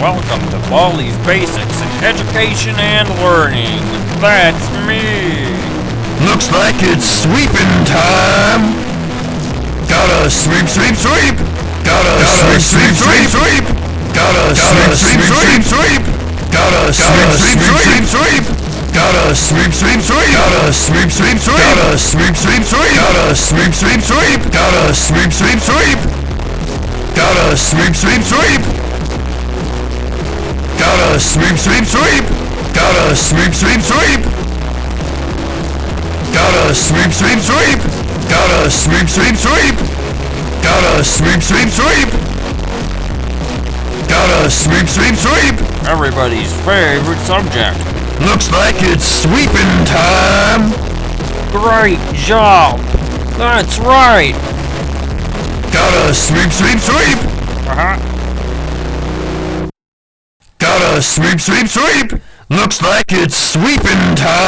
welcome to Baldi's Basics in Education and Learning. That's me. Looks like it's sweeping time. Gotta sweep, sweep, sweep. Gotta, Gotta sweep, sweep, sweep, sweep. Gotta, Gotta sweep, sweep, sweep, sweep. Gotta sweep, sweep, sweep, sweep. Gotta sweep, sweep, sweep. Gotta sweep, sweep, sweep. Gotta sweep, sweep, sweep. Gotta sweep, sweep, sweep. Gotta sweep, sweep, sweep. Gotta sweep, sweep, sweep. Gotta sweep, sweep, sweep. Gotta sweep, sweep, sweep. Gotta sweep, sweep, sweep. Gotta sweep, sweep, sweep. Gotta sweep, sweep, sweep. Gotta sweep, sweep, sweep. Everybody's favorite subject. Looks like it's sweeping time. Great job. That's right. Gotta sweep, sweep, sweep. Uh-huh. Sweep, sweep, sweep. Looks like it's sweeping time.